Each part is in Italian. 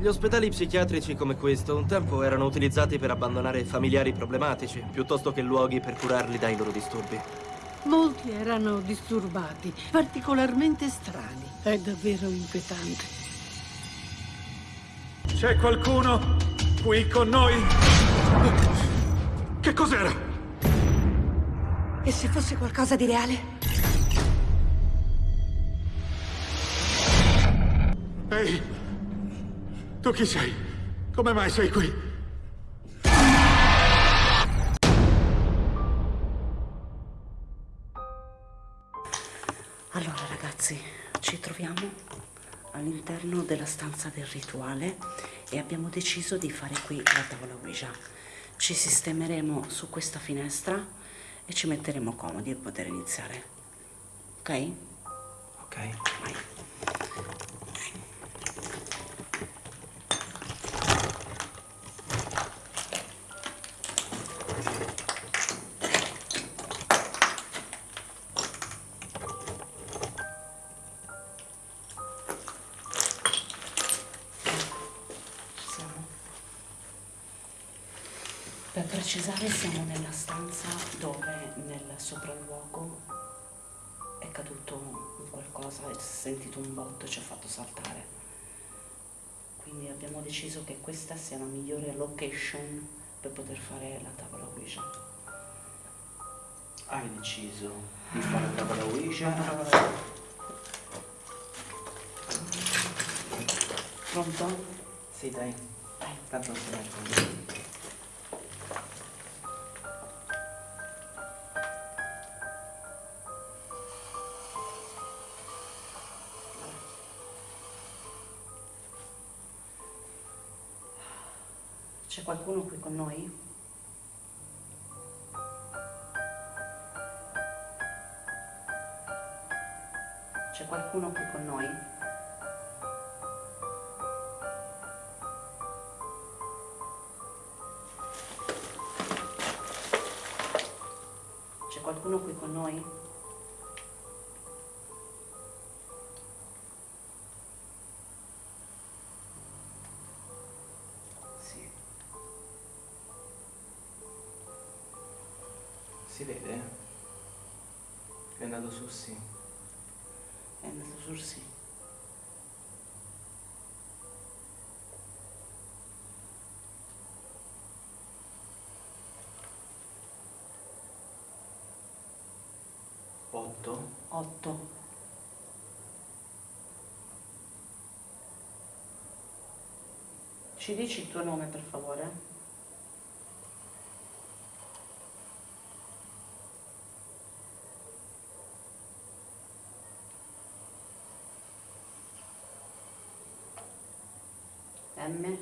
Gli ospedali psichiatrici come questo un tempo erano utilizzati per abbandonare familiari problematici, piuttosto che luoghi per curarli dai loro disturbi. Molti erano disturbati, particolarmente strani. È davvero inquietante. C'è qualcuno qui con noi? Che cos'era? E se fosse qualcosa di reale? Ehi! Tu chi sei? Come mai sei qui? Allora ragazzi, ci troviamo all'interno della stanza del rituale e abbiamo deciso di fare qui la tavola Ouija. Ci sistemeremo su questa finestra e ci metteremo comodi per poter iniziare. Ok? Ok. Vai. Per precisare siamo nella stanza dove nel sopralluogo è caduto un qualcosa e si è sentito un botto e ci ha fatto saltare. Quindi abbiamo deciso che questa sia la migliore location per poter fare la tavola Ouija. Hai deciso di fare la tavola Ouija? Pronto? Sì, dai. Tanto non si mette. C'è qualcuno qui con noi? C'è qualcuno qui con noi? C'è qualcuno qui con noi? È andato su sì. È andato sul sì. Otto. 8. Ci dici il tuo nome per favore? M.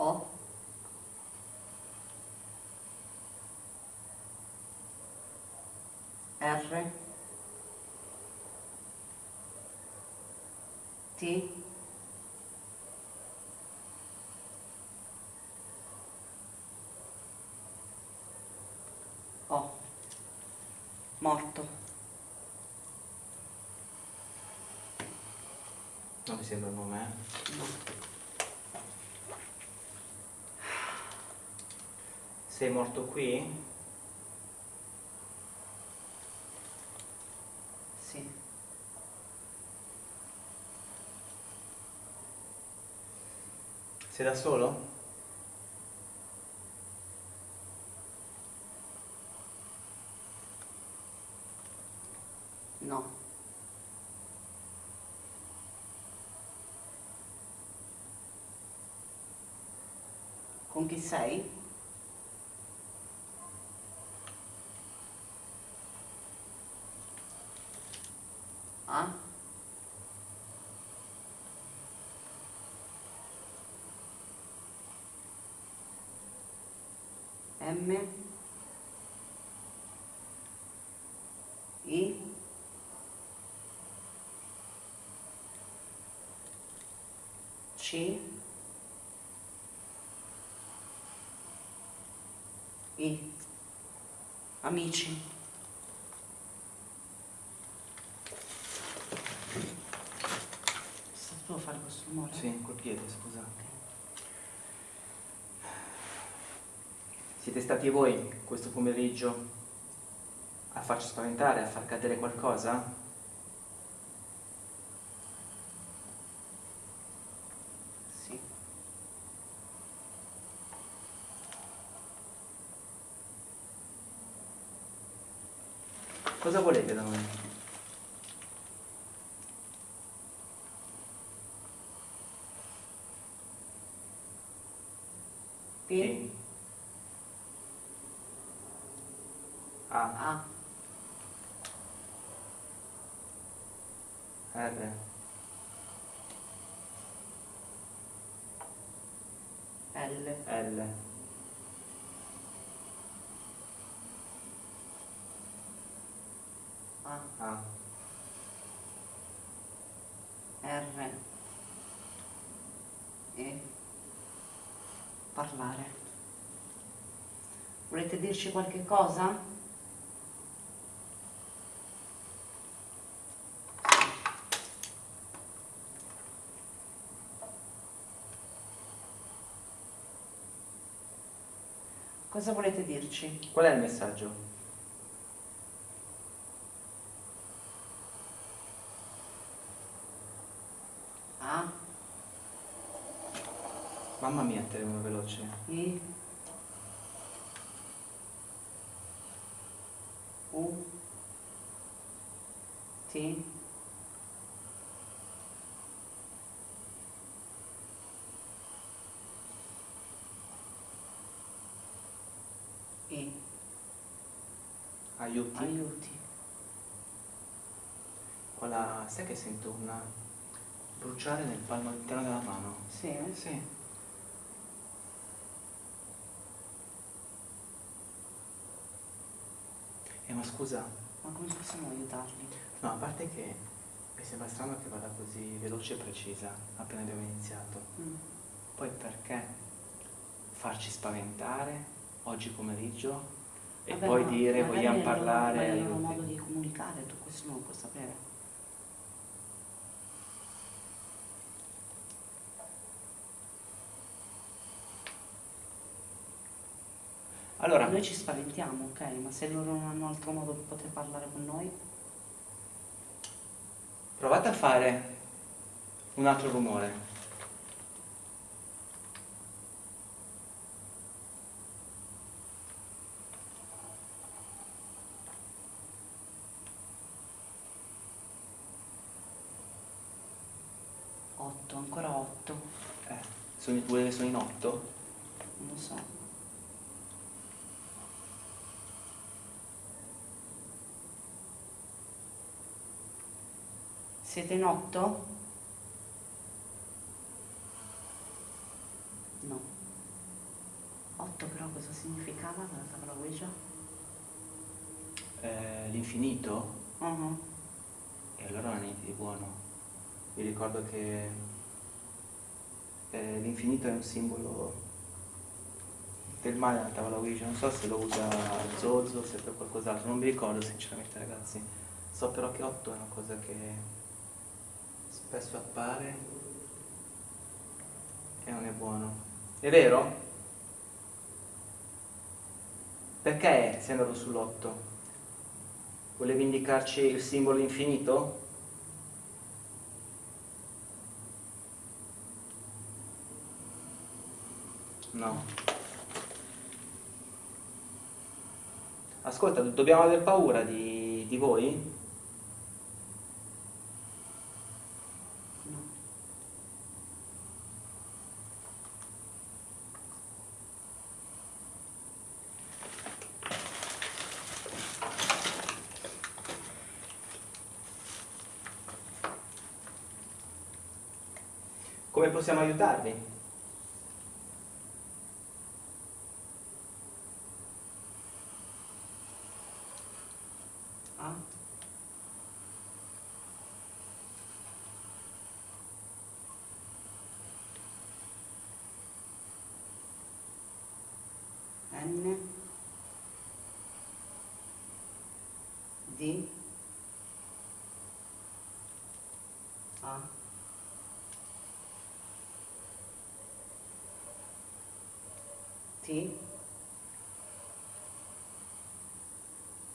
O. R. T. O. Morto. Non mi sembra un nome, eh? No. Sei morto qui? Sì. Sei da solo? No. Con chi sei? A? M? I? C? I? Amici. Sapevo fare questo rumore? Sì, col piede, scusa. Siete stati voi questo pomeriggio a farci spaventare, a far cadere qualcosa? Sì. Cosa volete da noi? P. A, A. R, L. L, A. R. E. Parlare. Volete dirci qualche cosa? Cosa volete dirci? Qual è il messaggio? Mamma mia, uno veloce. I. U. T. I. Aiuti. Aiuti. Quella... sai che sento una... bruciare nel palmo interno della mano? Sì. eh? Sì. Eh ma scusa, Ma come possiamo aiutarli? no, a parte che mi sembra strano che vada così veloce e precisa appena abbiamo iniziato. Mm. Poi perché farci spaventare oggi pomeriggio e Vabbè, poi ma dire vogliamo parlare ma è il loro modo di comunicare, tu questo non lo puoi sapere. Allora, Noi ci spaventiamo, ok, ma se loro non hanno altro modo per poter parlare con noi, provate a fare un altro rumore. otto, ancora otto, Eh, sono i due che sono in otto? non lo so. Siete in otto? No. Otto però cosa significava la tavola Ouija? Eh, l'infinito? Mhm. E allora non è niente di buono. Vi ricordo che eh, l'infinito è un simbolo del male nella tavola Ouija. Non so se lo usa Zozo, se per qualcos'altro, non mi ricordo sinceramente ragazzi. So però che 8 è una cosa che spesso appare e non è buono. È vero? Perché sei andato sull'8? Volevi indicarci il simbolo infinito? No. Ascolta, dobbiamo aver paura di, di voi? No. Come possiamo aiutarvi? A. N. D A T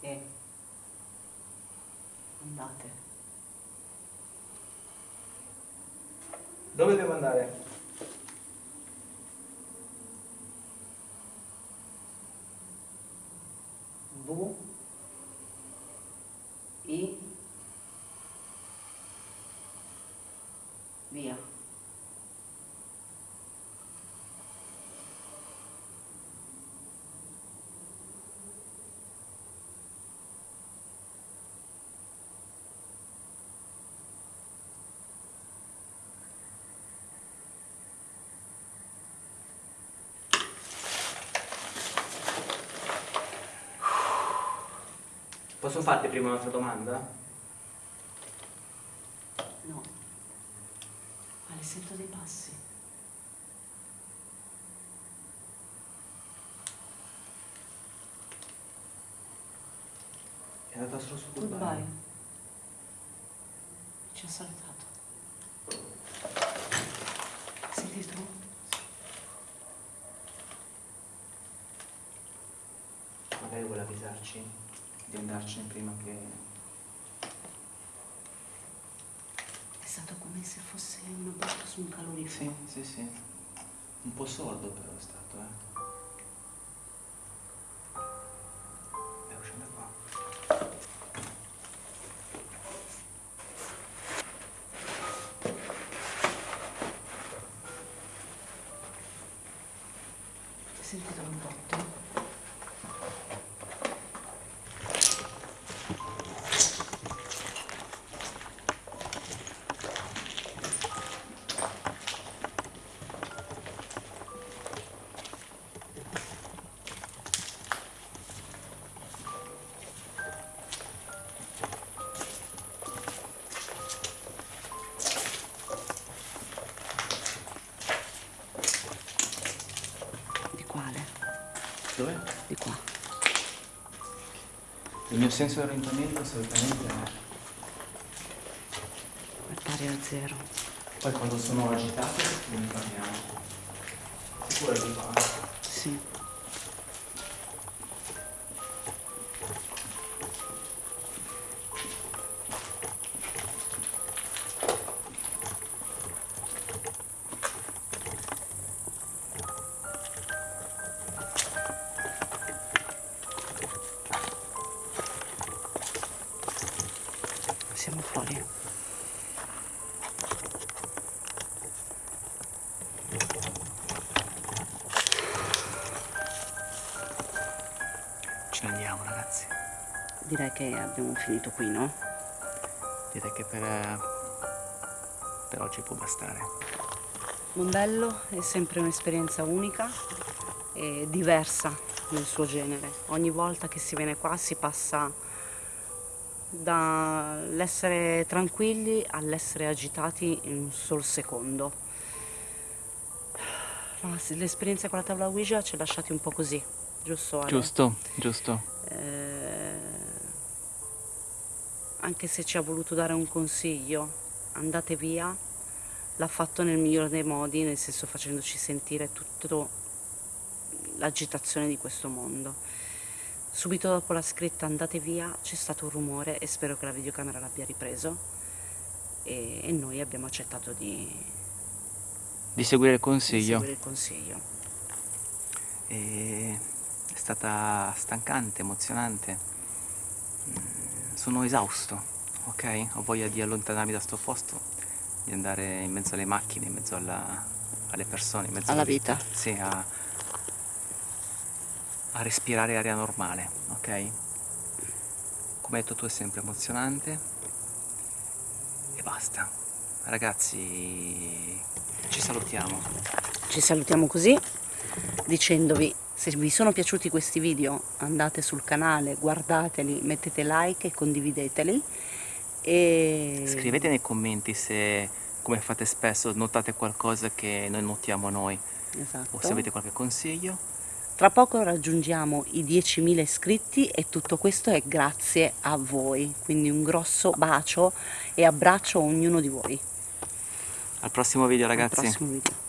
E andate. Dove devo andare? V I via Posso farti prima un'altra domanda? no ma le sento dei passi È andata solo su goodbye goodbye. ci ha salutato senti tu? Magari vuole avvisarci di andarcene prima che... è stato come se fosse una botta su un calorifero Sì, sì, sì. Un po' sordo però è stato, eh. Devo scendere qua. Hai sentito un botto? Dove? Di qua. Il mio senso di orientamento assolutamente è... È pari a zero. Poi quando sono agitato non parliamo. Sicuro di qua? Sì. Direi che abbiamo finito qui, no? Direi che per, per oggi può bastare. Mondello è sempre un'esperienza unica e diversa nel suo genere. Ogni volta che si viene qua si passa dall'essere tranquilli all'essere agitati in un solo secondo. L'esperienza con la tavola Ouija ci ha lasciati un po' così, giusto? Ale? Giusto, giusto. Eh, anche se ci ha voluto dare un consiglio, andate via, l'ha fatto nel migliore dei modi, nel senso facendoci sentire tutta l'agitazione di questo mondo. Subito dopo la scritta andate via c'è stato un rumore e spero che la videocamera l'abbia ripreso e, e noi abbiamo accettato di, Di seguire il di consiglio. seguire il consiglio. E è stata stancante, emozionante. Sono esausto, ok? Ho voglia di allontanarmi da sto posto, di andare in mezzo alle macchine, in mezzo alla- alle persone, in mezzo Alla vita. Sì, a, a respirare aria normale, ok? Come hai detto tu è sempre emozionante e basta. Ragazzi, ci salutiamo. Ci salutiamo così dicendovi se vi sono piaciuti questi video andate sul canale, guardateli, mettete like e condivideteli e Scrivete nei commenti se, come fate spesso, notate qualcosa che noi notiamo noi esatto. o se avete qualche consiglio. Tra poco raggiungiamo i 10.000 iscritti e tutto questo è grazie a voi, quindi un grosso bacio e abbraccio a ognuno di voi. Al prossimo video ragazzi. Al prossimo video.